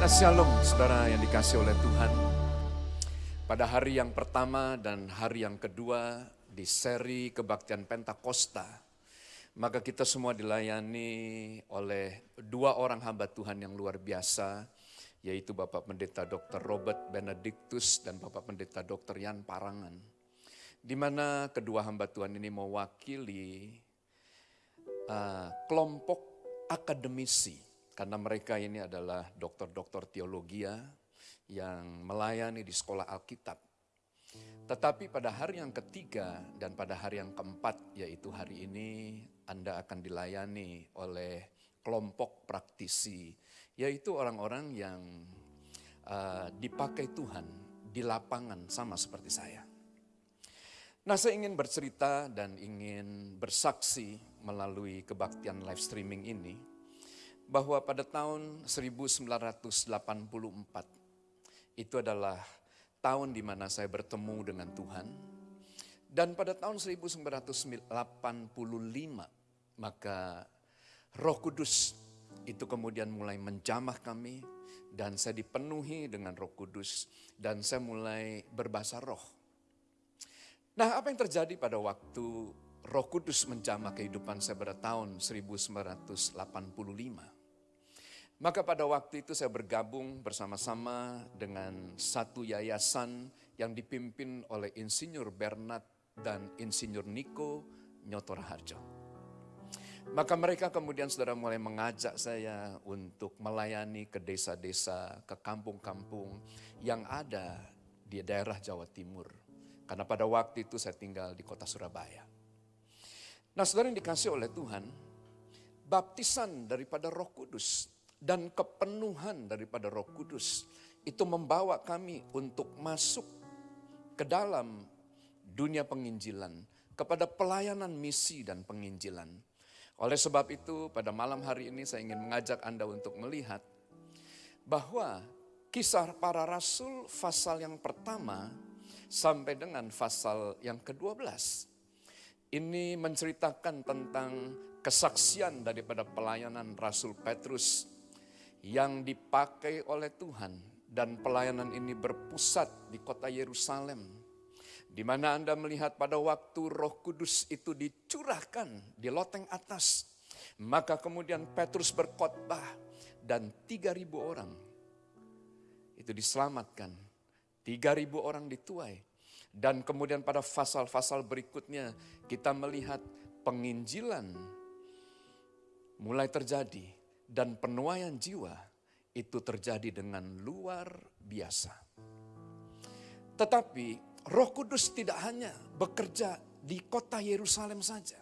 Nah, Shalom saudara yang dikasih oleh Tuhan. Pada hari yang pertama dan hari yang kedua di seri kebaktian Pentakosta, maka kita semua dilayani oleh dua orang hamba Tuhan yang luar biasa, yaitu Bapak Pendeta Dr. Robert Benedictus dan Bapak Pendeta Dr. Yan Parangan. Di mana kedua hamba Tuhan ini mewakili uh, kelompok akademisi karena mereka ini adalah dokter-dokter teologi yang melayani di sekolah Alkitab. Tetapi pada hari yang ketiga dan pada hari yang keempat, yaitu hari ini, Anda akan dilayani oleh kelompok praktisi, yaitu orang-orang yang uh, dipakai Tuhan di lapangan, sama seperti saya. Nah, saya ingin bercerita dan ingin bersaksi melalui kebaktian live streaming ini bahwa pada tahun 1984 itu adalah tahun di mana saya bertemu dengan Tuhan. Dan pada tahun 1985 maka Roh Kudus itu kemudian mulai menjamah kami dan saya dipenuhi dengan Roh Kudus dan saya mulai berbahasa roh. Nah, apa yang terjadi pada waktu Roh Kudus menjamah kehidupan saya pada tahun 1985? Maka pada waktu itu saya bergabung bersama-sama dengan satu yayasan yang dipimpin oleh Insinyur Bernard dan Insinyur Niko Nyotor Harjo. Maka mereka kemudian saudara mulai mengajak saya untuk melayani ke desa-desa, ke kampung-kampung yang ada di daerah Jawa Timur. Karena pada waktu itu saya tinggal di kota Surabaya. Nah saudara yang dikasih oleh Tuhan, baptisan daripada roh kudus dan kepenuhan daripada Roh Kudus itu membawa kami untuk masuk ke dalam dunia penginjilan, kepada pelayanan misi dan penginjilan. Oleh sebab itu, pada malam hari ini saya ingin mengajak Anda untuk melihat bahwa kisah para rasul pasal yang pertama sampai dengan pasal yang ke-12 ini menceritakan tentang kesaksian daripada pelayanan Rasul Petrus yang dipakai oleh Tuhan dan pelayanan ini berpusat di kota Yerusalem di mana Anda melihat pada waktu Roh Kudus itu dicurahkan di loteng atas maka kemudian Petrus berkhotbah dan 3000 orang itu diselamatkan 3000 orang dituai. Dan kemudian pada pasal-pasal berikutnya kita melihat penginjilan mulai terjadi dan penuaian jiwa itu terjadi dengan luar biasa. Tetapi Roh Kudus tidak hanya bekerja di kota Yerusalem saja.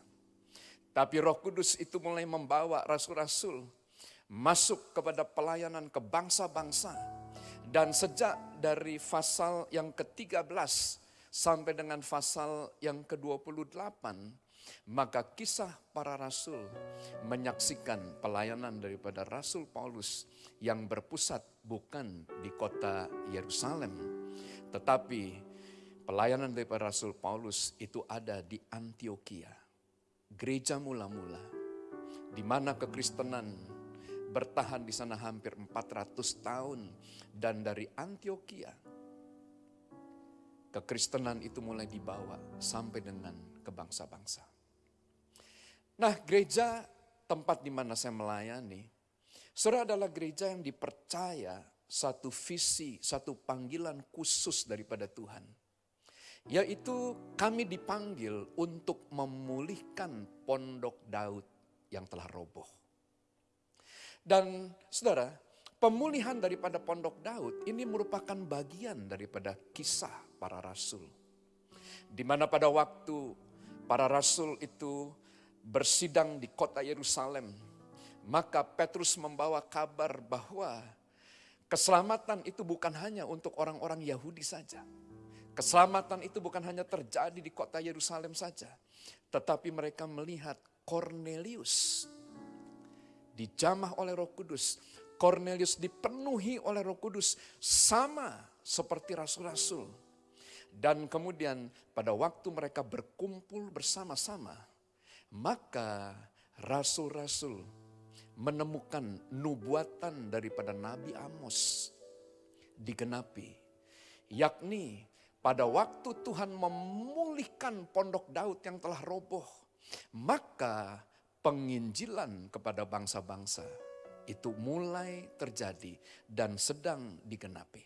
Tapi Roh Kudus itu mulai membawa rasul-rasul masuk kepada pelayanan ke bangsa-bangsa. Dan sejak dari pasal yang ke-13 sampai dengan pasal yang ke-28, maka kisah para rasul menyaksikan pelayanan daripada Rasul Paulus yang berpusat bukan di kota Yerusalem, tetapi pelayanan daripada Rasul Paulus itu ada di Antioquia, gereja mula-mula, di mana kekristenan bertahan di sana hampir 400 tahun dan dari Antioquia kekristenan itu mulai dibawa sampai dengan ke bangsa-bangsa. Nah gereja tempat di mana saya melayani, saudara adalah gereja yang dipercaya satu visi, satu panggilan khusus daripada Tuhan. Yaitu kami dipanggil untuk memulihkan pondok Daud yang telah roboh. Dan saudara, pemulihan daripada pondok Daud ini merupakan bagian daripada kisah para rasul. Di mana pada waktu para rasul itu bersidang di kota Yerusalem, maka Petrus membawa kabar bahwa keselamatan itu bukan hanya untuk orang-orang Yahudi saja. Keselamatan itu bukan hanya terjadi di kota Yerusalem saja, tetapi mereka melihat Cornelius dijamah oleh Roh Kudus. Cornelius dipenuhi oleh Roh Kudus sama seperti rasul-rasul. Dan kemudian pada waktu mereka berkumpul bersama-sama, maka rasul-rasul menemukan nubuatan daripada Nabi Amos digenapi. Yakni pada waktu Tuhan memulihkan pondok Daud yang telah roboh, maka penginjilan kepada bangsa-bangsa itu mulai terjadi dan sedang digenapi.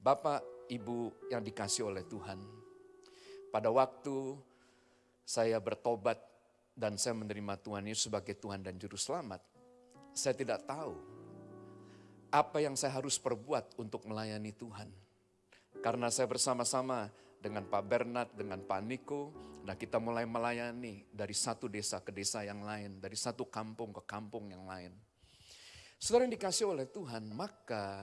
Bapak, Ibu yang dikasih oleh Tuhan, pada waktu saya bertobat dan saya menerima Tuhan Yesus sebagai Tuhan dan Juru Selamat, saya tidak tahu apa yang saya harus perbuat untuk melayani Tuhan. Karena saya bersama-sama dengan Pak Bernard, dengan Pak Niko, nah kita mulai melayani dari satu desa ke desa yang lain, dari satu kampung ke kampung yang lain. Saudara yang dikasih oleh Tuhan, maka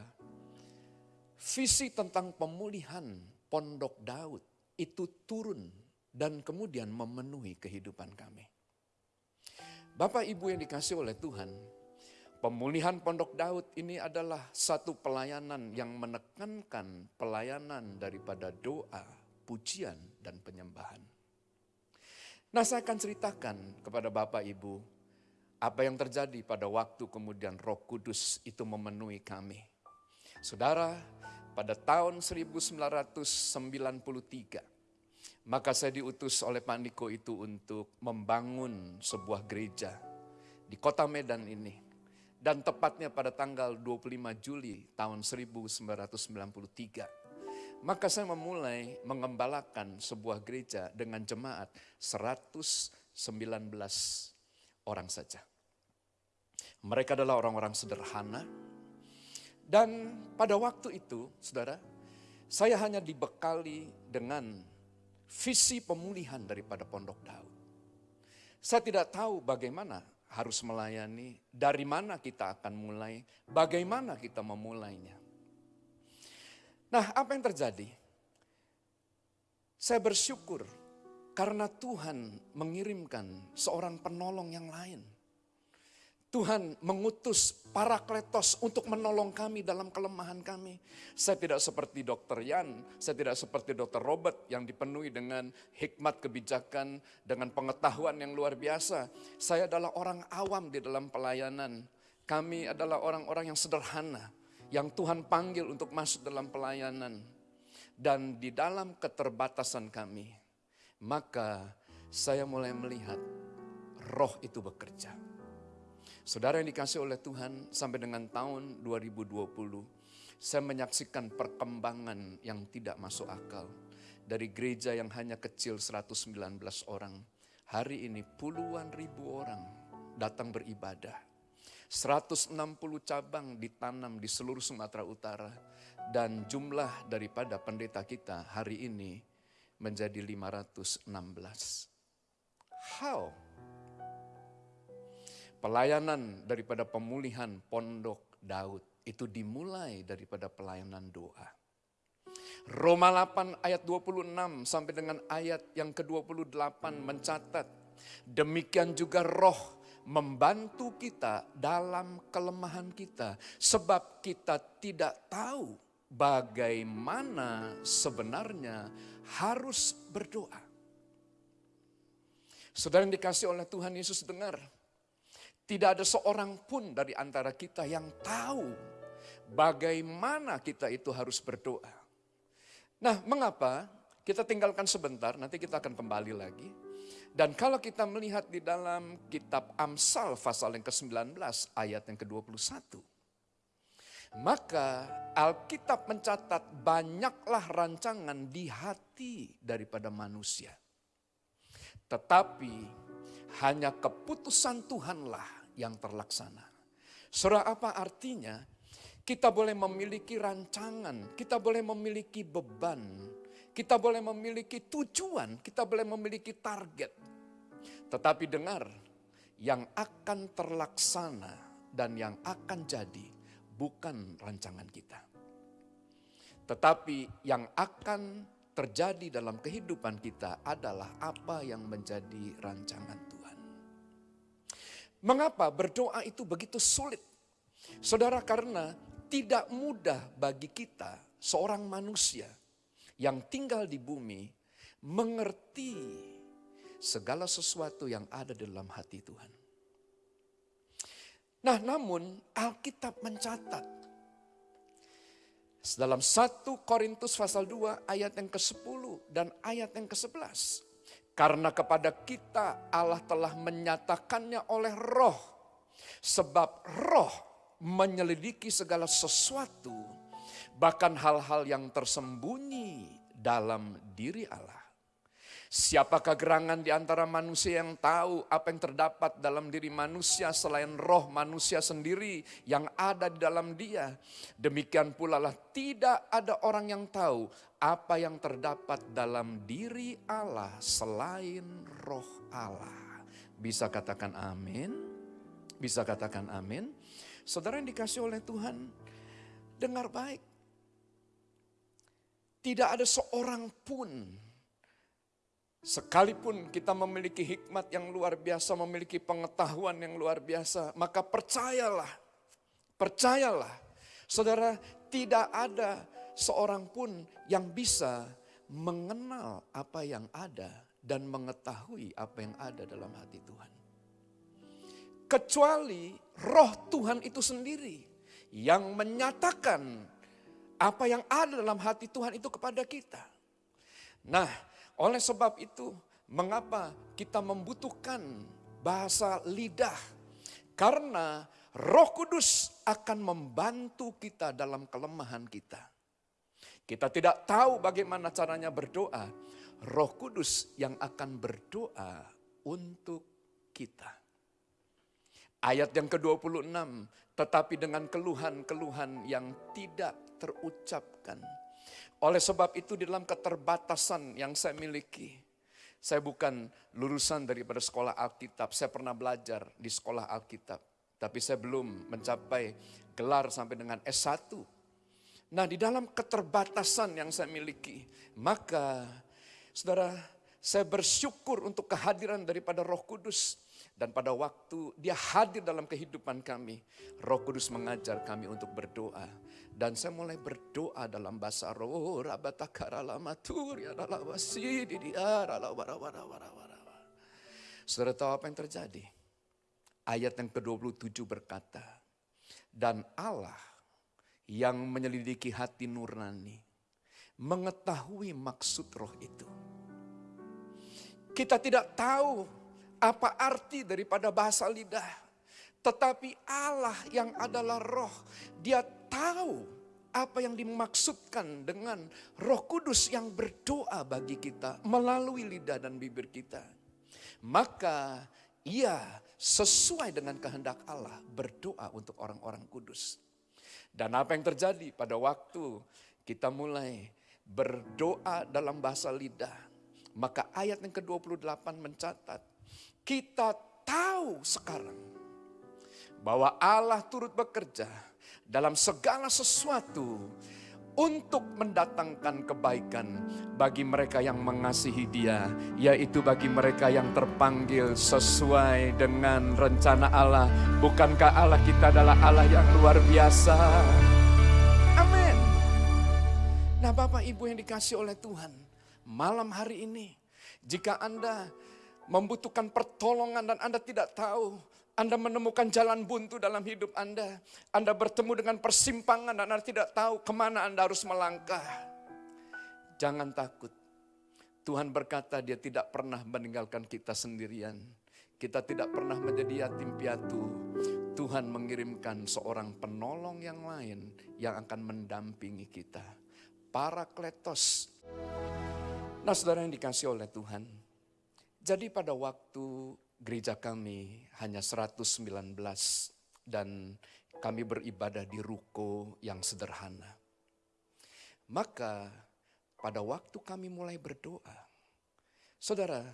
visi tentang pemulihan pondok Daud itu turun dan kemudian memenuhi kehidupan kami. Bapak Ibu yang dikasih oleh Tuhan, Pemulihan Pondok Daud ini adalah satu pelayanan yang menekankan pelayanan daripada doa, pujian, dan penyembahan. Nah saya akan ceritakan kepada Bapak Ibu apa yang terjadi pada waktu kemudian roh kudus itu memenuhi kami. Saudara, pada tahun 1993, maka saya diutus oleh Pak Niko itu untuk membangun sebuah gereja di kota Medan ini dan tepatnya pada tanggal 25 Juli tahun 1993. Maka saya memulai mengembalakan sebuah gereja dengan jemaat 119 orang saja. Mereka adalah orang-orang sederhana. Dan pada waktu itu, saudara, saya hanya dibekali dengan visi pemulihan daripada Pondok Daud. Saya tidak tahu bagaimana harus melayani, dari mana kita akan mulai, bagaimana kita memulainya. Nah, apa yang terjadi? Saya bersyukur karena Tuhan mengirimkan seorang penolong yang lain Tuhan mengutus para kletos untuk menolong kami dalam kelemahan kami. Saya tidak seperti dokter Yan, saya tidak seperti dokter Robert yang dipenuhi dengan hikmat kebijakan, dengan pengetahuan yang luar biasa. Saya adalah orang awam di dalam pelayanan. Kami adalah orang-orang yang sederhana, yang Tuhan panggil untuk masuk dalam pelayanan. Dan di dalam keterbatasan kami, maka saya mulai melihat roh itu bekerja Saudara yang dikasih oleh Tuhan sampai dengan tahun 2020, saya menyaksikan perkembangan yang tidak masuk akal. Dari gereja yang hanya kecil 119 orang, hari ini puluhan ribu orang datang beribadah. 160 cabang ditanam di seluruh Sumatera Utara dan jumlah daripada pendeta kita hari ini menjadi 516. How? Pelayanan daripada pemulihan pondok Daud itu dimulai daripada pelayanan doa. Roma 8 ayat 26 sampai dengan ayat yang ke-28 mencatat, demikian juga roh membantu kita dalam kelemahan kita. Sebab kita tidak tahu bagaimana sebenarnya harus berdoa. Saudara yang dikasih oleh Tuhan Yesus dengar, tidak ada seorang pun dari antara kita yang tahu bagaimana kita itu harus berdoa. Nah, mengapa? Kita tinggalkan sebentar, nanti kita akan kembali lagi. Dan kalau kita melihat di dalam kitab Amsal pasal yang ke-19 ayat yang ke-21. Maka Alkitab mencatat banyaklah rancangan di hati daripada manusia. Tetapi hanya keputusan Tuhanlah yang terlaksana. Surah apa artinya? Kita boleh memiliki rancangan, kita boleh memiliki beban, kita boleh memiliki tujuan, kita boleh memiliki target. Tetapi dengar, yang akan terlaksana dan yang akan jadi bukan rancangan kita. Tetapi yang akan terjadi dalam kehidupan kita adalah apa yang menjadi rancangan. Mengapa berdoa itu begitu sulit? Saudara, karena tidak mudah bagi kita, seorang manusia yang tinggal di bumi, mengerti segala sesuatu yang ada dalam hati Tuhan. Nah namun Alkitab mencatat dalam 1 Korintus pasal 2 ayat yang ke-10 dan ayat yang ke-11. Karena kepada kita Allah telah menyatakannya oleh roh. Sebab roh menyelidiki segala sesuatu. Bahkan hal-hal yang tersembunyi dalam diri Allah. Siapakah gerangan di antara manusia yang tahu apa yang terdapat dalam diri manusia selain roh manusia sendiri yang ada di dalam dia. Demikian pula lah tidak ada orang yang tahu apa yang terdapat dalam diri Allah selain roh Allah. Bisa katakan amin? Bisa katakan amin? Saudara yang dikasih oleh Tuhan, dengar baik. Tidak ada seorang pun Sekalipun kita memiliki hikmat yang luar biasa, memiliki pengetahuan yang luar biasa, maka percayalah, percayalah, saudara, tidak ada seorang pun yang bisa mengenal apa yang ada dan mengetahui apa yang ada dalam hati Tuhan. Kecuali roh Tuhan itu sendiri yang menyatakan apa yang ada dalam hati Tuhan itu kepada kita. Nah, oleh sebab itu, mengapa kita membutuhkan bahasa lidah? Karena Roh Kudus akan membantu kita dalam kelemahan kita. Kita tidak tahu bagaimana caranya berdoa. Roh Kudus yang akan berdoa untuk kita. Ayat yang ke-26, tetapi dengan keluhan-keluhan yang tidak terucapkan oleh sebab itu di dalam keterbatasan yang saya miliki, saya bukan lulusan daripada sekolah Alkitab, saya pernah belajar di sekolah Alkitab. Tapi saya belum mencapai gelar sampai dengan S1. Nah di dalam keterbatasan yang saya miliki, maka saudara saya bersyukur untuk kehadiran daripada roh kudus. Dan pada waktu dia hadir dalam kehidupan kami, roh kudus mengajar kami untuk berdoa dan saya mulai berdoa dalam bahasa roh. Saudara tahu apa yang terjadi? Ayat yang ke-27 berkata, dan Allah yang menyelidiki hati nurani, mengetahui maksud roh itu. Kita tidak tahu apa arti daripada bahasa lidah. Tetapi Allah yang adalah roh, dia tahu apa yang dimaksudkan dengan roh kudus yang berdoa bagi kita melalui lidah dan bibir kita. Maka ia sesuai dengan kehendak Allah berdoa untuk orang-orang kudus. Dan apa yang terjadi pada waktu kita mulai berdoa dalam bahasa lidah. Maka ayat yang ke-28 mencatat, kita tahu sekarang bahwa Allah turut bekerja dalam segala sesuatu untuk mendatangkan kebaikan bagi mereka yang mengasihi Dia, yaitu bagi mereka yang terpanggil sesuai dengan rencana Allah. Bukankah Allah kita adalah Allah yang luar biasa? Amin. Nah, Bapak Ibu yang dikasih oleh Tuhan, malam hari ini, jika Anda membutuhkan pertolongan dan Anda tidak tahu anda menemukan jalan buntu dalam hidup Anda. Anda bertemu dengan persimpangan dan Anda tidak tahu ke mana Anda harus melangkah. Jangan takut. Tuhan berkata dia tidak pernah meninggalkan kita sendirian. Kita tidak pernah menjadi yatim piatu. Tuhan mengirimkan seorang penolong yang lain yang akan mendampingi kita. Para kletos. Nah saudara yang dikasih oleh Tuhan. Jadi pada waktu gereja kami hanya 119 dan kami beribadah di ruko yang sederhana. Maka pada waktu kami mulai berdoa, saudara,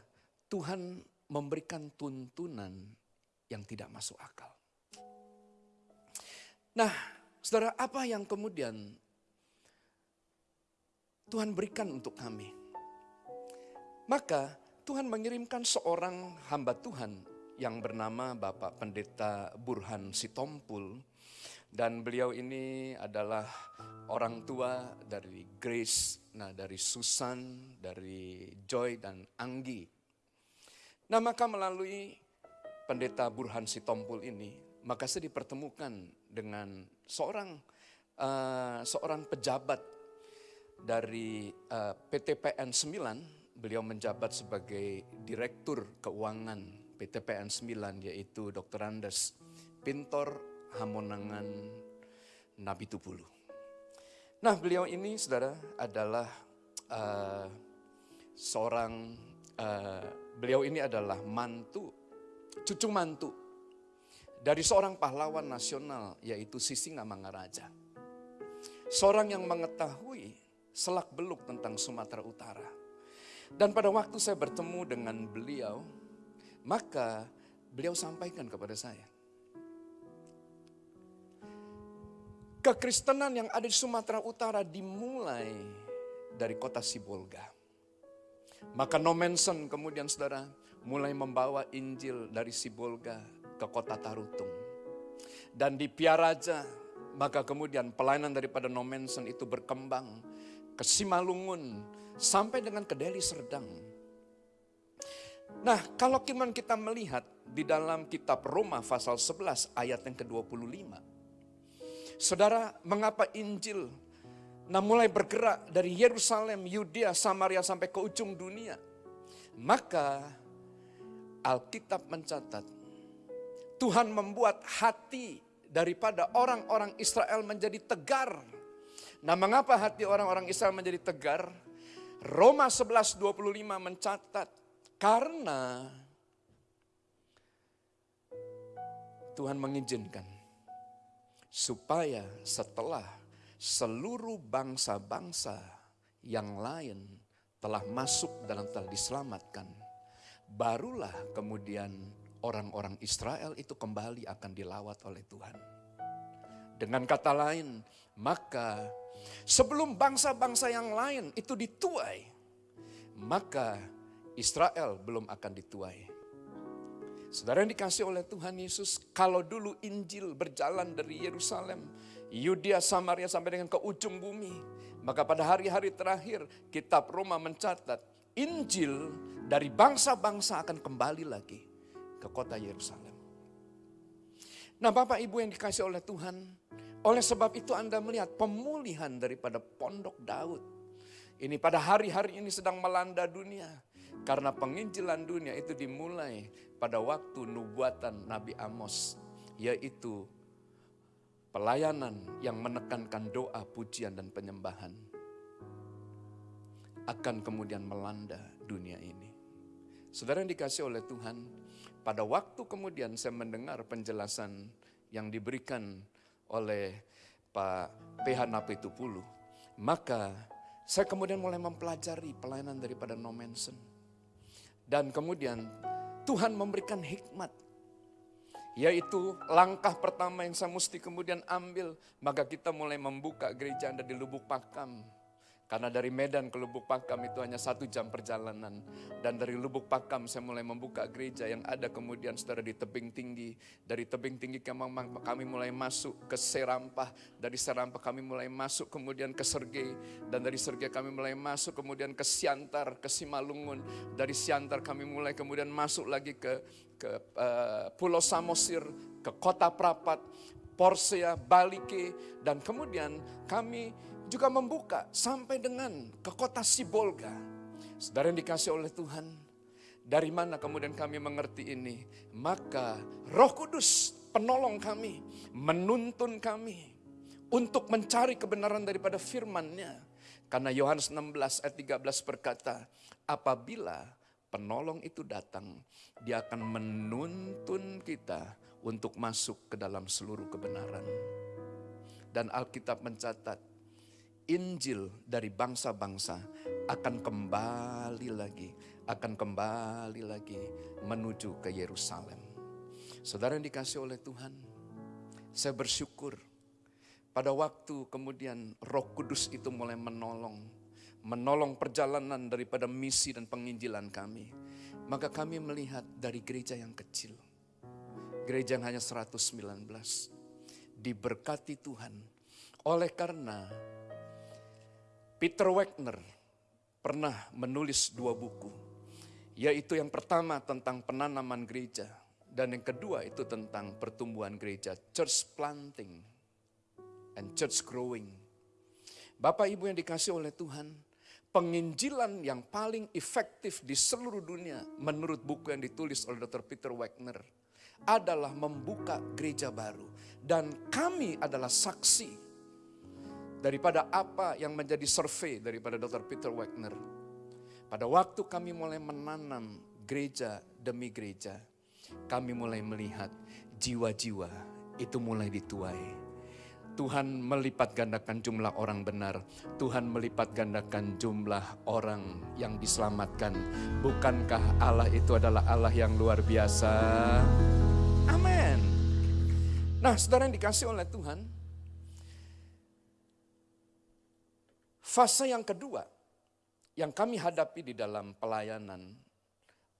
Tuhan memberikan tuntunan yang tidak masuk akal. Nah, saudara, apa yang kemudian Tuhan berikan untuk kami? Maka Tuhan mengirimkan seorang hamba Tuhan yang bernama Bapak Pendeta Burhan Sitompul. Dan beliau ini adalah orang tua dari Grace, nah dari Susan, dari Joy dan Anggi. Nah maka melalui Pendeta Burhan Sitompul ini, maka saya dipertemukan dengan seorang uh, seorang pejabat dari uh, PTPN 9, beliau menjabat sebagai Direktur Keuangan PTPN 9 yaitu Dr. Andes Pintor Hamonangan Nabi Tupulu. Nah beliau ini saudara adalah uh, seorang, uh, beliau ini adalah mantu, cucu mantu dari seorang pahlawan nasional yaitu Sisinga Mangaraja. Seorang yang mengetahui selak beluk tentang Sumatera Utara. Dan pada waktu saya bertemu dengan beliau, maka beliau sampaikan kepada saya. Kekristenan yang ada di Sumatera Utara dimulai dari kota Sibolga. Maka Nomensen kemudian saudara mulai membawa Injil dari Sibolga ke kota Tarutung. Dan di Piaraja, maka kemudian pelayanan daripada Nomensen itu berkembang ke Simalungun, sampai dengan ke Deli Serdang. Nah, kalau kiman kita melihat di dalam kitab Roma pasal 11 ayat yang ke-25. Saudara, mengapa Injil nah mulai bergerak dari Yerusalem, Yudea, Samaria sampai ke ujung dunia? Maka Alkitab mencatat Tuhan membuat hati daripada orang-orang Israel menjadi tegar. Nah mengapa hati orang-orang Israel menjadi tegar? Roma 11.25 mencatat, karena Tuhan mengizinkan supaya setelah seluruh bangsa-bangsa yang lain telah masuk dan telah diselamatkan, barulah kemudian orang-orang Israel itu kembali akan dilawat oleh Tuhan. Dengan kata lain, maka sebelum bangsa-bangsa yang lain itu dituai, maka Israel belum akan dituai. Saudara yang dikasih oleh Tuhan Yesus, kalau dulu Injil berjalan dari Yerusalem, Yudea, Samaria sampai dengan ke ujung bumi, maka pada hari-hari terakhir kitab Roma mencatat Injil dari bangsa-bangsa akan kembali lagi ke kota Yerusalem. Nah Bapak Ibu yang dikasih oleh Tuhan, oleh sebab itu Anda melihat pemulihan daripada pondok Daud. Ini pada hari-hari ini sedang melanda dunia. Karena penginjilan dunia itu dimulai pada waktu nubuatan Nabi Amos. Yaitu pelayanan yang menekankan doa, pujian, dan penyembahan. Akan kemudian melanda dunia ini. Saudara yang dikasih oleh Tuhan, pada waktu kemudian saya mendengar penjelasan yang diberikan oleh Pak PH Napitupulu, maka saya kemudian mulai mempelajari pelayanan daripada Nomensen. Dan kemudian Tuhan memberikan hikmat yaitu langkah pertama yang saya mesti kemudian ambil, maka kita mulai membuka gereja Anda di Lubuk Pakam. Karena dari Medan ke Lubuk Pakam itu hanya satu jam perjalanan. Dan dari Lubuk Pakam saya mulai membuka gereja yang ada kemudian saudara di tebing tinggi. Dari tebing tinggi kami mulai masuk ke Serampah. Dari Serampah kami mulai masuk kemudian ke Sergei. Dan dari Sergei kami mulai masuk kemudian ke Siantar, ke Simalungun. Dari Siantar kami mulai kemudian masuk lagi ke, ke uh, Pulau Samosir, ke Kota Prapat, Porsea, Balike. Dan kemudian kami juga membuka sampai dengan ke kota Sibolga. Saudara yang dikasih oleh Tuhan, dari mana kemudian kami mengerti ini? Maka roh kudus penolong kami, menuntun kami untuk mencari kebenaran daripada firman-Nya. Karena Yohanes 16 ayat 13 berkata, apabila penolong itu datang, dia akan menuntun kita untuk masuk ke dalam seluruh kebenaran. Dan Alkitab mencatat, Injil dari bangsa-bangsa akan kembali lagi, akan kembali lagi menuju ke Yerusalem. Saudara yang dikasih oleh Tuhan, saya bersyukur pada waktu kemudian Roh Kudus itu mulai menolong, menolong perjalanan daripada misi dan penginjilan kami. Maka kami melihat dari gereja yang kecil, gereja yang hanya 119, diberkati Tuhan oleh karena Peter Wagner pernah menulis dua buku, yaitu yang pertama tentang penanaman gereja Dan yang kedua itu tentang pertumbuhan gereja, church planting and church growing. Bapak Ibu yang dikasih oleh Tuhan, penginjilan yang paling efektif di seluruh dunia menurut buku yang ditulis oleh Dr. Peter Wagner adalah membuka gereja baru. Dan kami adalah saksi daripada apa yang menjadi survei daripada Dr. Peter Wagner. Pada waktu kami mulai menanam gereja demi gereja, kami mulai melihat jiwa-jiwa itu mulai dituai. Tuhan melipat gandakan jumlah orang benar. Tuhan melipat gandakan jumlah orang yang diselamatkan. Bukankah Allah itu adalah Allah yang luar biasa? Amin. Nah, saudara yang dikasih oleh Tuhan, fase yang kedua yang kami hadapi di dalam pelayanan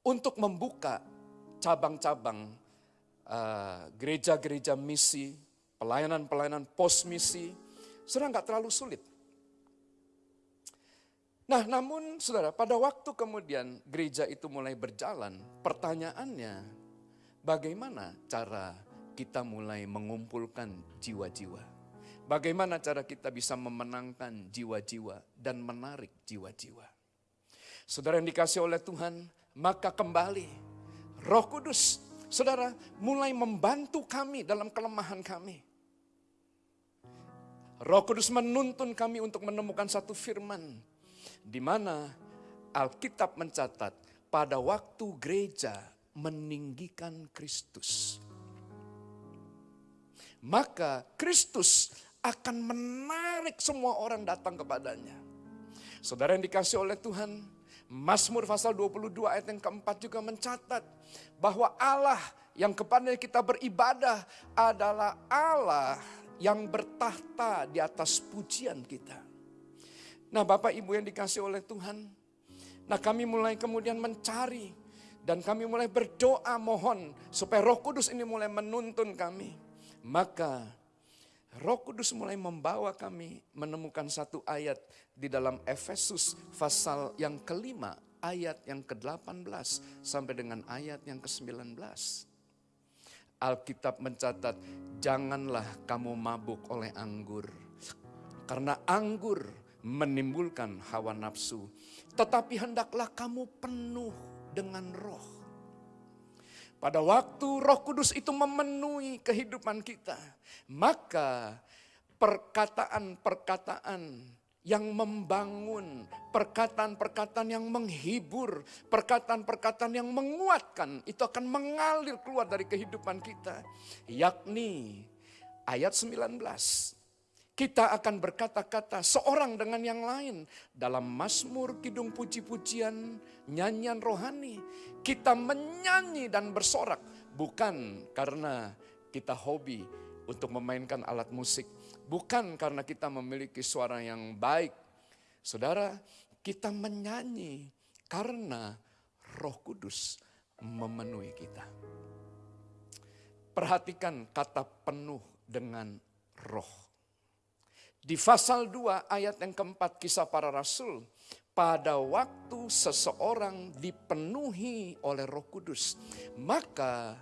untuk membuka cabang-cabang uh, gereja-gereja misi, pelayanan-pelayanan pos misi, sudah nggak terlalu sulit. Nah namun saudara, pada waktu kemudian gereja itu mulai berjalan, pertanyaannya bagaimana cara kita mulai mengumpulkan jiwa-jiwa? Bagaimana cara kita bisa memenangkan jiwa-jiwa dan menarik jiwa-jiwa? Saudara yang dikasih oleh Tuhan, maka kembali Roh Kudus, saudara, mulai membantu kami dalam kelemahan kami. Roh Kudus menuntun kami untuk menemukan satu firman di mana Alkitab mencatat pada waktu gereja meninggikan Kristus. Maka Kristus akan menarik semua orang datang kepadanya. Saudara yang dikasih oleh Tuhan, Mazmur pasal 22 ayat yang keempat juga mencatat bahwa Allah yang kepada kita beribadah adalah Allah yang bertahta di atas pujian kita. Nah Bapak Ibu yang dikasih oleh Tuhan, nah kami mulai kemudian mencari dan kami mulai berdoa mohon supaya roh kudus ini mulai menuntun kami. Maka roh kudus mulai membawa kami menemukan satu ayat di dalam Efesus pasal yang kelima ayat yang ke-18 sampai dengan ayat yang ke-19. Alkitab mencatat, janganlah kamu mabuk oleh anggur. Karena anggur menimbulkan hawa nafsu. Tetapi hendaklah kamu penuh dengan roh. Pada waktu roh kudus itu memenuhi kehidupan kita. Maka perkataan-perkataan yang membangun, perkataan-perkataan yang menghibur, perkataan-perkataan yang menguatkan, itu akan mengalir keluar dari kehidupan kita. Yakni ayat 19, kita akan berkata-kata seorang dengan yang lain dalam Mazmur, kidung puji-pujian, nyanyian rohani. Kita menyanyi dan bersorak bukan karena kita hobi untuk memainkan alat musik, Bukan karena kita memiliki suara yang baik. Saudara, kita menyanyi karena roh kudus memenuhi kita. Perhatikan kata penuh dengan roh. Di pasal 2 ayat yang keempat kisah para rasul. Pada waktu seseorang dipenuhi oleh roh kudus. Maka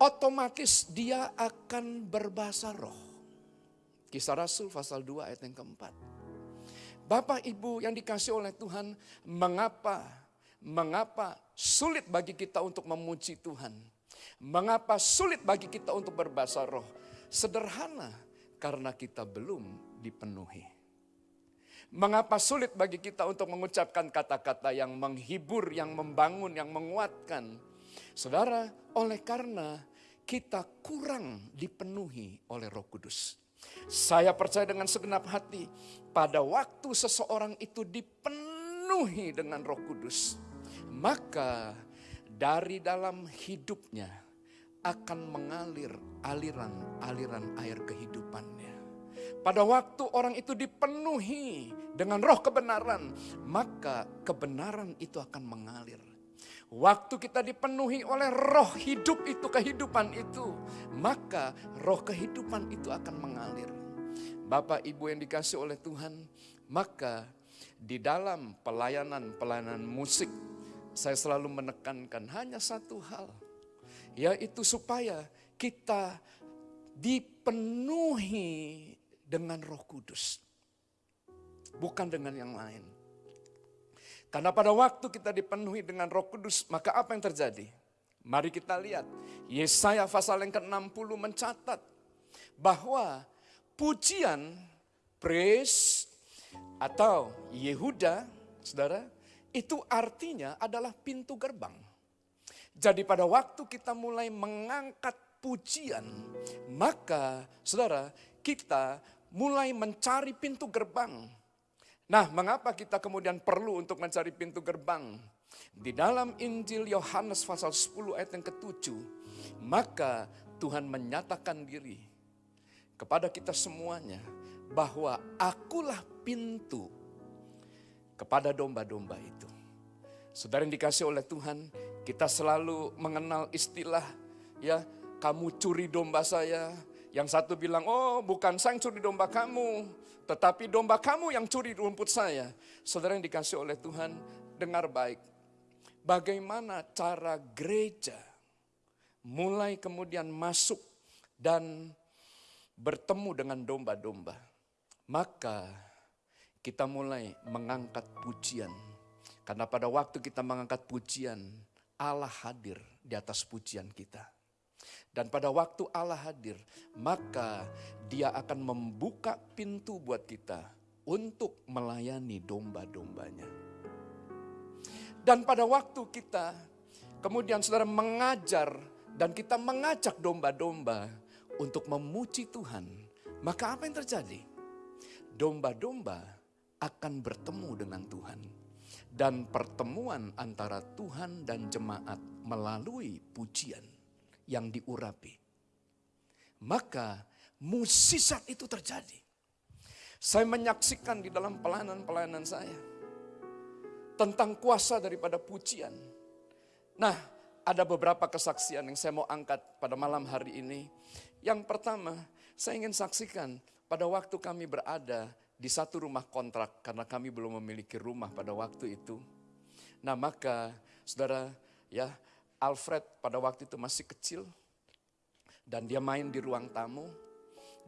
otomatis dia akan berbahasa roh. Kisah Rasul pasal 2 ayat yang keempat. Bapak Ibu yang dikasih oleh Tuhan, mengapa mengapa sulit bagi kita untuk memuji Tuhan? Mengapa sulit bagi kita untuk berbahasa roh? Sederhana, karena kita belum dipenuhi. Mengapa sulit bagi kita untuk mengucapkan kata-kata yang menghibur, yang membangun, yang menguatkan? Saudara, oleh karena kita kurang dipenuhi oleh Roh Kudus. Saya percaya dengan segenap hati pada waktu seseorang itu dipenuhi dengan Roh Kudus, maka dari dalam hidupnya akan mengalir aliran-aliran air kehidupannya. Pada waktu orang itu dipenuhi dengan roh kebenaran, maka kebenaran itu akan mengalir. Waktu kita dipenuhi oleh roh hidup itu, kehidupan itu, maka roh kehidupan itu akan mengalir. Bapak Ibu yang dikasih oleh Tuhan, maka di dalam pelayanan-pelayanan musik, saya selalu menekankan hanya satu hal, yaitu supaya kita dipenuhi dengan Roh Kudus, bukan dengan yang lain. Karena pada waktu kita dipenuhi dengan Roh Kudus, maka apa yang terjadi? Mari kita lihat. Yesaya pasal yang ke-60 mencatat bahwa pujian, praise atau Yehuda, saudara, itu artinya adalah pintu gerbang. Jadi pada waktu kita mulai mengangkat pujian, maka saudara, kita mulai mencari pintu gerbang. Nah, mengapa kita kemudian perlu untuk mencari pintu gerbang? Di dalam Injil Yohanes pasal 10 ayat yang ke-7, maka Tuhan menyatakan diri kepada kita semuanya bahwa akulah pintu kepada domba-domba itu. Saudara yang dikasih oleh Tuhan, kita selalu mengenal istilah ya, kamu curi domba saya. Yang satu bilang, oh bukan saya yang curi domba kamu, tetapi domba kamu yang curi rumput saya. Saudara yang dikasih oleh Tuhan, dengar baik. Bagaimana cara gereja mulai kemudian masuk dan bertemu dengan domba-domba. Maka kita mulai mengangkat pujian. Karena pada waktu kita mengangkat pujian, Allah hadir di atas pujian kita. Dan pada waktu Allah hadir, maka dia akan membuka pintu buat kita untuk melayani domba-dombanya. Dan pada waktu kita kemudian saudara mengajar dan kita mengajak domba-domba untuk memuji Tuhan, maka apa yang terjadi? Domba-domba akan bertemu dengan Tuhan. Dan pertemuan antara Tuhan dan jemaat melalui pujian yang diurapi. Maka musisat itu terjadi. Saya menyaksikan di dalam pelayanan-pelayanan saya. Tentang kuasa daripada pujian. Nah, ada beberapa kesaksian yang saya mau angkat pada malam hari ini. Yang pertama, saya ingin saksikan pada waktu kami berada di satu rumah kontrak karena kami belum memiliki rumah pada waktu itu. Nah maka saudara ya Alfred pada waktu itu masih kecil dan dia main di ruang tamu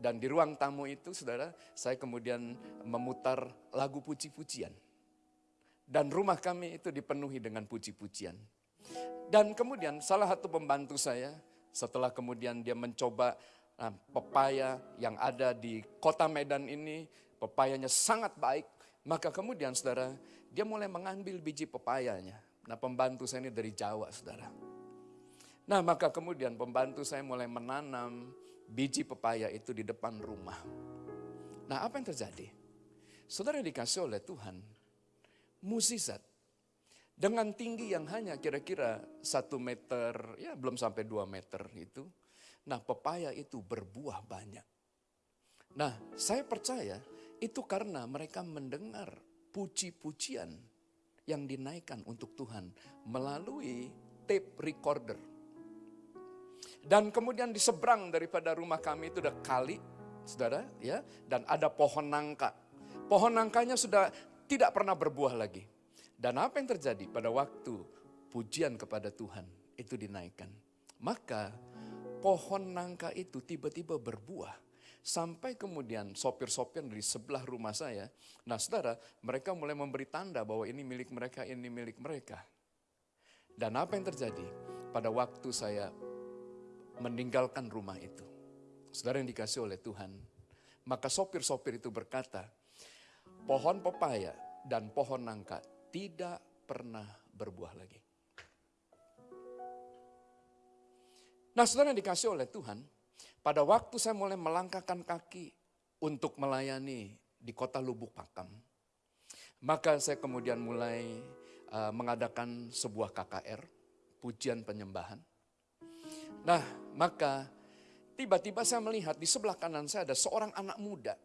dan di ruang tamu itu saudara saya kemudian memutar lagu puji-pujian. Dan rumah kami itu dipenuhi dengan puji-pujian. Dan kemudian salah satu pembantu saya setelah kemudian dia mencoba nah, pepaya yang ada di kota Medan ini pepayanya sangat baik, maka kemudian saudara, dia mulai mengambil biji pepayanya. Nah pembantu saya ini dari Jawa saudara. Nah maka kemudian pembantu saya mulai menanam biji pepaya itu di depan rumah. Nah apa yang terjadi? Saudara dikasih oleh Tuhan, musisat. Dengan tinggi yang hanya kira-kira satu meter, ya belum sampai dua meter itu. Nah pepaya itu berbuah banyak. Nah saya percaya itu karena mereka mendengar puji-pujian yang dinaikkan untuk Tuhan melalui tape recorder. Dan kemudian di seberang daripada rumah kami itu ada kali, saudara, ya, dan ada pohon nangka. Pohon nangkanya sudah tidak pernah berbuah lagi. Dan apa yang terjadi pada waktu pujian kepada Tuhan itu dinaikkan? Maka pohon nangka itu tiba-tiba berbuah Sampai kemudian sopir-sopir dari sebelah rumah saya, nah saudara, mereka mulai memberi tanda bahwa ini milik mereka, ini milik mereka. Dan apa yang terjadi pada waktu saya meninggalkan rumah itu? Saudara yang dikasih oleh Tuhan, maka sopir-sopir itu berkata, pohon pepaya dan pohon nangka tidak pernah berbuah lagi. Nah saudara yang dikasih oleh Tuhan, pada waktu saya mulai melangkahkan kaki untuk melayani di kota Lubuk Pakam, maka saya kemudian mulai uh, mengadakan sebuah KKR, pujian penyembahan. Nah, maka tiba-tiba saya melihat di sebelah kanan saya ada seorang anak muda.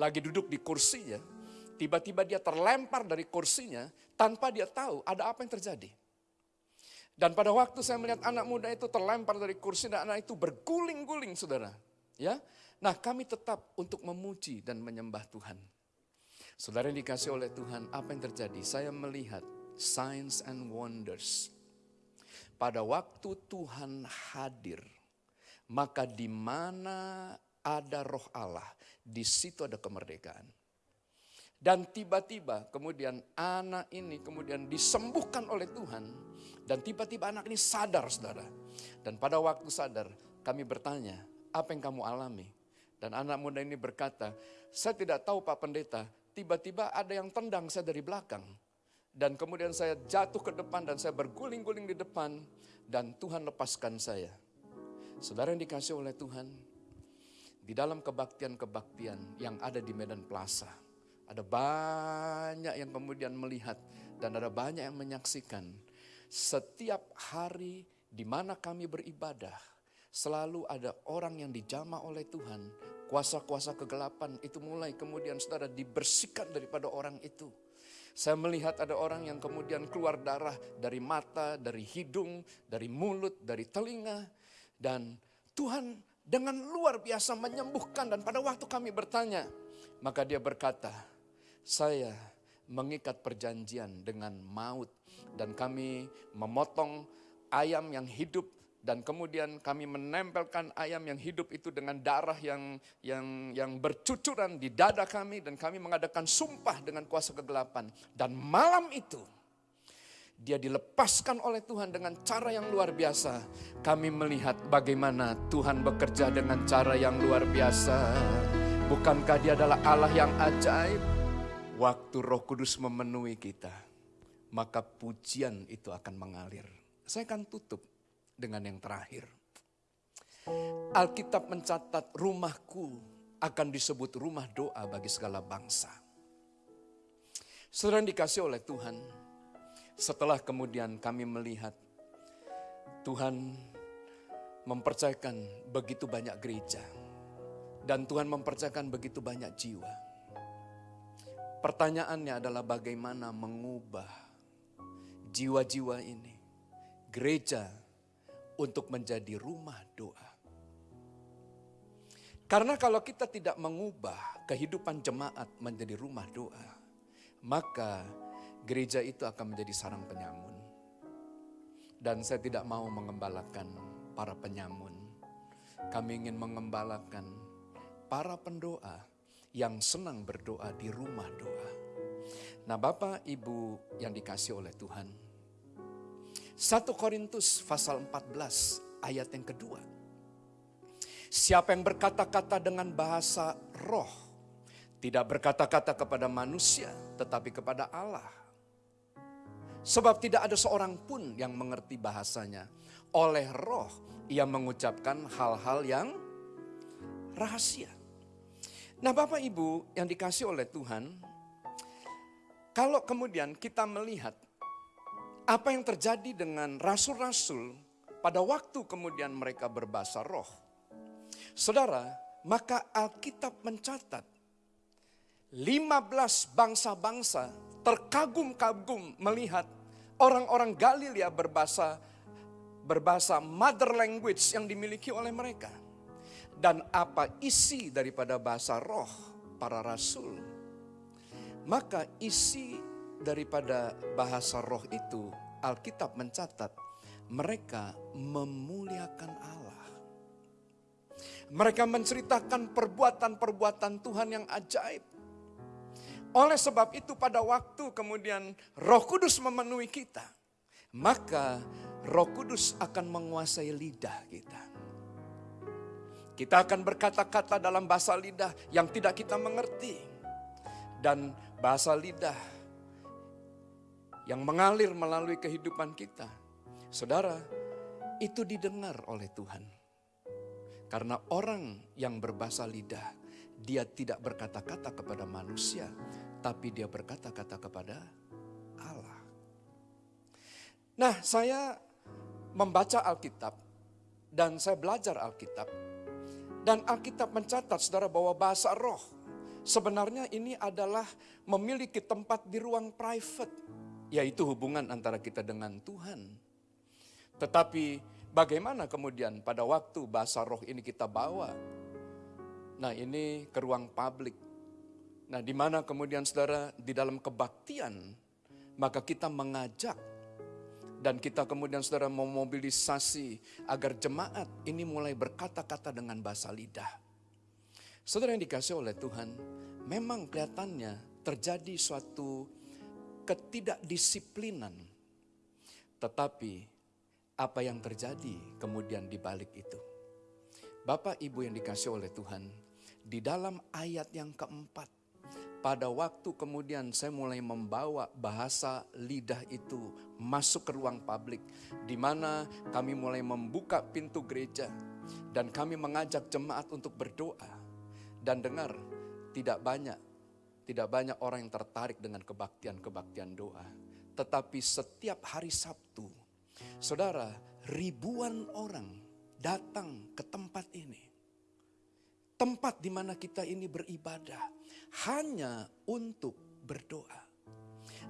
Lagi duduk di kursinya, tiba-tiba dia terlempar dari kursinya tanpa dia tahu ada apa yang terjadi. Dan pada waktu saya melihat anak muda itu terlempar dari kursi dan anak itu berguling-guling saudara. Ya, Nah kami tetap untuk memuji dan menyembah Tuhan. Saudara yang dikasih oleh Tuhan, apa yang terjadi? Saya melihat signs and wonders. pada waktu Tuhan hadir, maka di mana ada roh Allah, di situ ada kemerdekaan. Dan tiba-tiba kemudian anak ini kemudian disembuhkan oleh Tuhan. Dan tiba-tiba anak ini sadar saudara. Dan pada waktu sadar kami bertanya, apa yang kamu alami? Dan anak muda ini berkata, saya tidak tahu Pak Pendeta, tiba-tiba ada yang tendang saya dari belakang. Dan kemudian saya jatuh ke depan dan saya berguling-guling di depan dan Tuhan lepaskan saya. Saudara yang dikasih oleh Tuhan, di dalam kebaktian-kebaktian yang ada di Medan Plaza, ada banyak yang kemudian melihat dan ada banyak yang menyaksikan. Setiap hari di mana kami beribadah, selalu ada orang yang dijamah oleh Tuhan. Kuasa-kuasa kegelapan itu mulai kemudian saudara dibersihkan daripada orang itu saya melihat ada orang yang kemudian keluar darah dari mata, dari hidung, dari mulut, dari telinga. Dan Tuhan dengan luar biasa menyembuhkan dan pada waktu kami bertanya, maka dia berkata, saya mengikat perjanjian dengan maut dan kami memotong ayam yang hidup dan kemudian kami menempelkan ayam yang hidup itu dengan darah yang yang yang bercucuran di dada kami dan kami mengadakan sumpah dengan kuasa kegelapan dan malam itu dia dilepaskan oleh Tuhan dengan cara yang luar biasa. Kami melihat bagaimana Tuhan bekerja dengan cara yang luar biasa. Bukankah dia adalah Allah yang ajaib? Waktu roh kudus memenuhi kita, maka pujian itu akan mengalir. Saya akan tutup dengan yang terakhir. Alkitab mencatat rumahku akan disebut rumah doa bagi segala bangsa. Saudara dikasih oleh Tuhan, setelah kemudian kami melihat Tuhan mempercayakan begitu banyak gereja dan Tuhan mempercayakan begitu banyak jiwa. Pertanyaannya adalah bagaimana mengubah jiwa-jiwa ini, gereja untuk menjadi rumah doa. Karena kalau kita tidak mengubah kehidupan jemaat menjadi rumah doa, maka gereja itu akan menjadi sarang penyamun. Dan saya tidak mau mengembalakan para penyamun. Kami ingin mengembalakan para pendoa yang senang berdoa di rumah doa. Nah Bapak Ibu yang dikasih oleh Tuhan, 1 Korintus pasal 14 ayat yang kedua. Siapa yang berkata-kata dengan bahasa roh, tidak berkata-kata kepada manusia, tetapi kepada Allah. Sebab tidak ada seorang pun yang mengerti bahasanya. Oleh roh, ia mengucapkan hal-hal yang rahasia. Nah Bapak Ibu yang dikasih oleh Tuhan, kalau kemudian kita melihat apa yang terjadi dengan rasul-rasul pada waktu kemudian mereka berbahasa roh. Saudara, maka Alkitab mencatat 15 bangsa-bangsa terkagum-kagum melihat orang-orang Galilea berbahasa berbahasa mother language yang dimiliki oleh mereka. Dan apa isi daripada bahasa roh para rasul? Maka isi daripada bahasa roh itu, Alkitab mencatat mereka memuliakan Allah. Mereka menceritakan perbuatan-perbuatan Tuhan yang ajaib. Oleh sebab itu pada waktu kemudian roh kudus memenuhi kita. Maka roh kudus akan menguasai lidah kita. Kita akan berkata-kata dalam bahasa lidah yang tidak kita mengerti. Dan bahasa lidah yang mengalir melalui kehidupan kita. Saudara, itu didengar oleh Tuhan. Karena orang yang berbahasa lidah, dia tidak berkata-kata kepada manusia, tapi dia berkata-kata kepada Allah. Nah, saya membaca Alkitab dan saya belajar Alkitab. Dan Alkitab mencatat saudara bahwa bahasa roh sebenarnya ini adalah memiliki tempat di ruang private yaitu hubungan antara kita dengan Tuhan. Tetapi bagaimana kemudian pada waktu bahasa roh ini kita bawa? Nah ini ke ruang publik. Nah di mana kemudian saudara di dalam kebaktian, maka kita mengajak Dan kita kemudian saudara memobilisasi agar jemaat ini mulai berkata-kata dengan bahasa lidah. Saudara yang dikasih oleh Tuhan, memang kelihatannya terjadi suatu ketidakdisiplinan. Tetapi apa yang terjadi kemudian di balik itu? Bapak Ibu yang dikasih oleh Tuhan, di dalam ayat yang keempat, pada waktu kemudian saya mulai membawa bahasa lidah itu masuk ke ruang publik, di mana kami mulai membuka pintu gereja dan kami mengajak jemaat untuk berdoa. Dan dengar, tidak banyak, tidak banyak orang yang tertarik dengan kebaktian-kebaktian doa. Tetapi setiap hari Sabtu, saudara, ribuan orang datang ke tempat ini tempat di mana kita ini beribadah hanya untuk berdoa.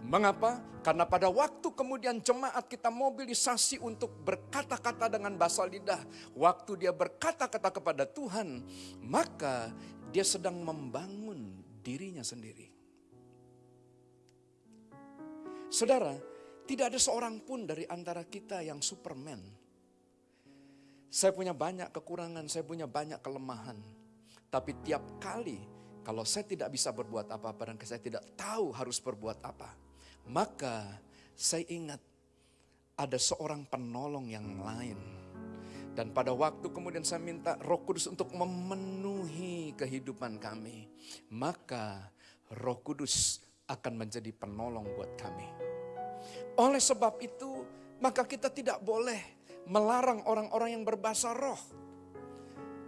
Mengapa? Karena pada waktu kemudian jemaat kita mobilisasi untuk berkata-kata dengan bahasa lidah. Waktu dia berkata-kata kepada Tuhan, maka dia sedang membangun dirinya sendiri. Saudara, tidak ada seorang pun dari antara kita yang superman. Saya punya banyak kekurangan, saya punya banyak kelemahan. Tapi tiap kali kalau saya tidak bisa berbuat apa-apa dan saya tidak tahu harus berbuat apa, maka saya ingat ada seorang penolong yang lain. Dan pada waktu kemudian saya minta roh kudus untuk memenuhi kehidupan kami. Maka roh kudus akan menjadi penolong buat kami. Oleh sebab itu maka kita tidak boleh melarang orang-orang yang berbahasa roh.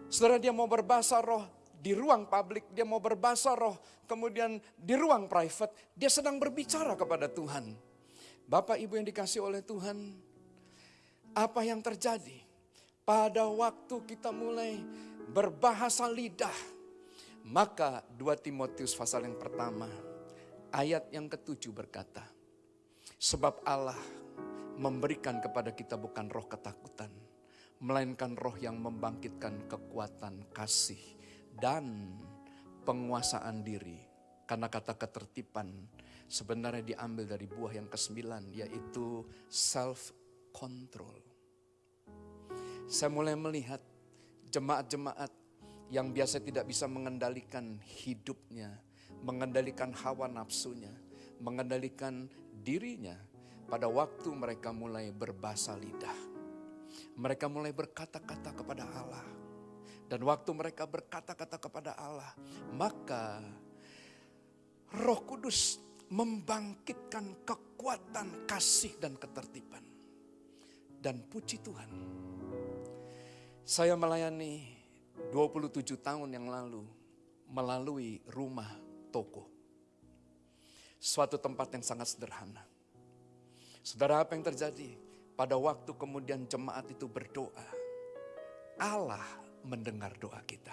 Saudara dia mau berbahasa roh di ruang publik, dia mau berbahasa roh, kemudian di ruang private, dia sedang berbicara kepada Tuhan. Bapak Ibu yang dikasih oleh Tuhan, apa yang terjadi pada waktu kita mulai berbahasa lidah, maka 2 Timotius pasal yang pertama, ayat yang ketujuh berkata, Sebab Allah memberikan kepada kita bukan roh ketakutan, melainkan roh yang membangkitkan kekuatan kasih dan penguasaan diri. Karena kata ketertiban sebenarnya diambil dari buah yang kesembilan yaitu self control. Saya mulai melihat jemaat-jemaat yang biasa tidak bisa mengendalikan hidupnya, mengendalikan hawa nafsunya, mengendalikan dirinya pada waktu mereka mulai berbahasa lidah mereka mulai berkata-kata kepada Allah. Dan waktu mereka berkata-kata kepada Allah, maka Roh Kudus membangkitkan kekuatan kasih dan ketertiban. Dan puji Tuhan, saya melayani 27 tahun yang lalu melalui rumah toko. Suatu tempat yang sangat sederhana. Saudara apa yang terjadi? Pada waktu kemudian jemaat itu berdoa, Allah mendengar doa kita.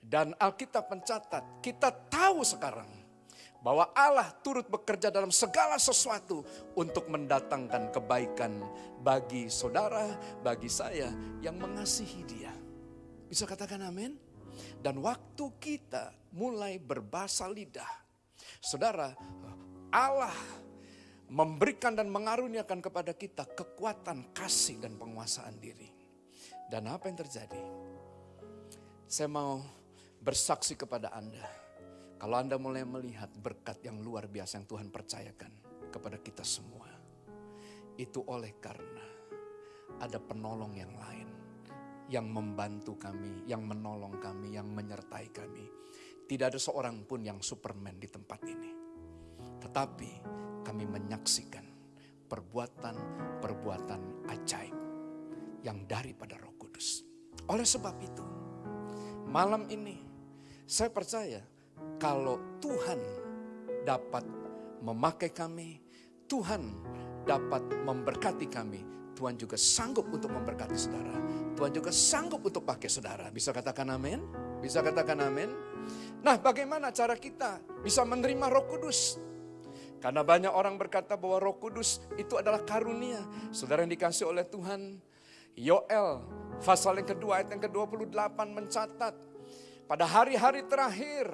Dan Alkitab mencatat, kita tahu sekarang bahwa Allah turut bekerja dalam segala sesuatu untuk mendatangkan kebaikan bagi saudara, bagi saya yang mengasihi Dia. Bisa katakan amin? Dan waktu kita mulai berbahasa lidah, saudara, Allah memberikan dan mengaruniakan kepada kita kekuatan kasih dan penguasaan diri. Dan apa yang terjadi? Saya mau bersaksi kepada Anda. Kalau Anda mulai melihat berkat yang luar biasa yang Tuhan percayakan kepada kita semua. Itu oleh karena ada penolong yang lain. Yang membantu kami, yang menolong kami, yang menyertai kami. Tidak ada seorang pun yang superman di tempat ini. Tetapi kami menyaksikan perbuatan-perbuatan ajaib yang daripada Roh Kudus. Oleh sebab itu, malam ini saya percaya kalau Tuhan dapat memakai kami, Tuhan dapat memberkati kami, Tuhan juga sanggup untuk memberkati saudara. Tuhan juga sanggup untuk pakai saudara. Bisa katakan amin? Bisa katakan amin? Nah bagaimana cara kita bisa menerima roh kudus? Karena banyak orang berkata bahwa roh kudus itu adalah karunia. Saudara yang dikasih oleh Tuhan. Yoel, pasal yang kedua ayat yang ke-28 mencatat. Pada hari-hari terakhir,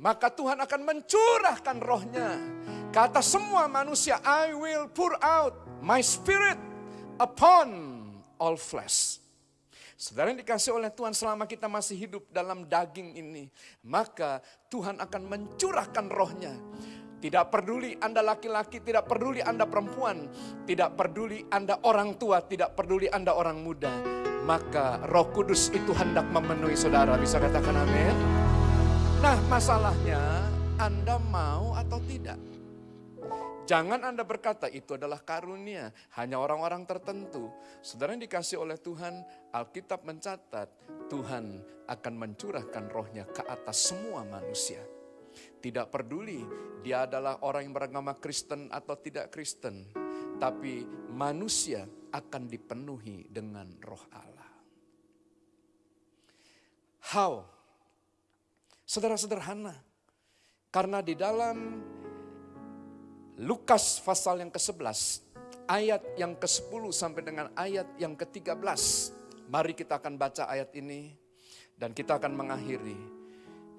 maka Tuhan akan mencurahkan rohnya. Kata semua manusia, I will pour out my spirit upon all flesh. Saudara yang dikasih oleh Tuhan selama kita masih hidup dalam daging ini, maka Tuhan akan mencurahkan rohnya. Tidak peduli Anda laki-laki, tidak peduli Anda perempuan, tidak peduli Anda orang tua, tidak peduli Anda orang muda. Maka roh kudus itu hendak memenuhi saudara. Bisa katakan amin? Nah masalahnya Anda mau atau tidak? Jangan Anda berkata itu adalah karunia, hanya orang-orang tertentu. Saudara yang dikasih oleh Tuhan, Alkitab mencatat Tuhan akan mencurahkan rohnya ke atas semua manusia. Tidak peduli dia adalah orang yang beragama Kristen atau tidak Kristen. Tapi manusia akan dipenuhi dengan roh Allah. How? Saudara sederhana. Karena di dalam Lukas pasal yang ke-11, ayat yang ke-10 sampai dengan ayat yang ke-13. Mari kita akan baca ayat ini dan kita akan mengakhiri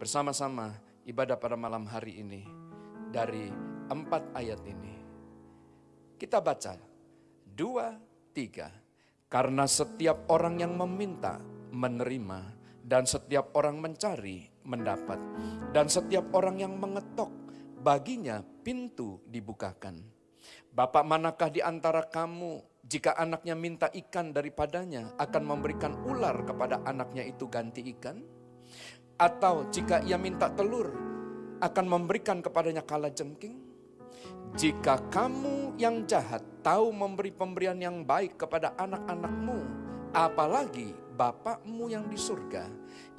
bersama-sama ibadah pada malam hari ini dari empat ayat ini. Kita baca, dua, tiga. Karena setiap orang yang meminta, menerima. Dan setiap orang mencari, mendapat. Dan setiap orang yang mengetok, baginya pintu dibukakan. Bapak manakah di antara kamu jika anaknya minta ikan daripadanya akan memberikan ular kepada anaknya itu ganti ikan? Atau jika ia minta telur akan memberikan kepadanya kala jengking? Jika kamu yang jahat tahu memberi pemberian yang baik kepada anak-anakmu, apalagi Bapakmu yang di surga,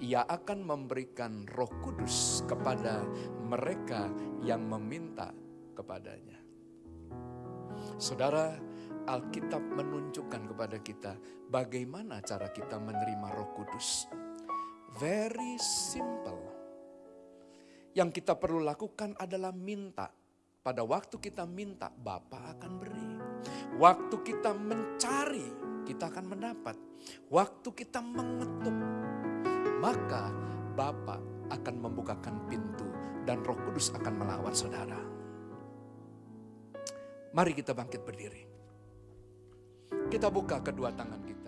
ia akan memberikan roh kudus kepada mereka yang meminta kepadanya. Saudara, Alkitab menunjukkan kepada kita bagaimana cara kita menerima roh kudus. Very simple. Yang kita perlu lakukan adalah minta. Pada waktu kita minta, Bapa akan beri. Waktu kita mencari, kita akan mendapat. Waktu kita mengetuk, maka Bapa akan membukakan pintu dan Roh Kudus akan melawat saudara. Mari kita bangkit berdiri. Kita buka kedua tangan kita.